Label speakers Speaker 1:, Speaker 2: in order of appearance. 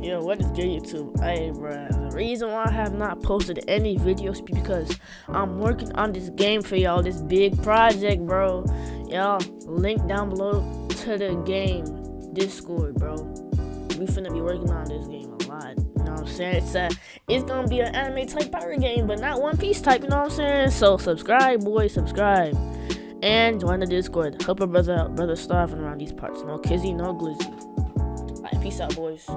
Speaker 1: Yo, what is good YouTube? Hey bruh, the reason why I have not posted any videos because I'm working on this game for y'all, this big project bro. Y'all, link down below to the game Discord bro. We finna be working on this game a lot. You know what I'm saying? It's a, it's gonna be an anime type pirate game, but not One Piece type, you know what I'm saying? So subscribe boys, subscribe. And join the Discord. Help a brother out, brother starving around these parts. No kizzy, no glizzy. Alright, peace out boys.